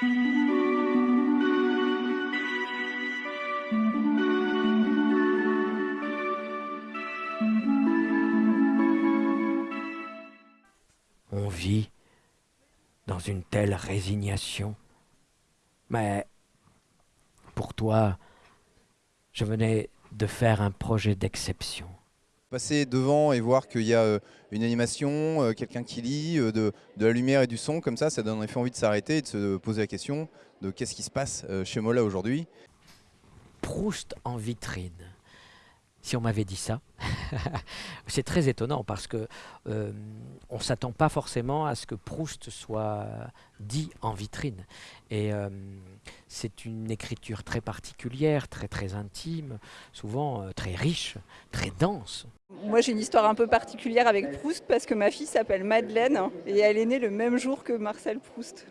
On vit dans une telle résignation. Mais pour toi, je venais de faire un projet d'exception. Passer devant et voir qu'il y a euh, une animation, euh, quelqu'un qui lit, euh, de, de, la lumière et du son, comme ça, ça donne en effet envie de s'arrêter et de se poser la question de qu'est-ce qui se passe chez Mola aujourd'hui. Proust en vitrine. Si on m'avait dit ça, c'est très étonnant parce que euh, on s'attend pas forcément à ce que Proust soit dit en vitrine. Et euh, c'est une écriture très particulière, très très intime, souvent euh, très riche, très dense. Moi j'ai une histoire un peu particulière avec Proust parce que ma fille s'appelle Madeleine et elle est née le même jour que Marcel Proust.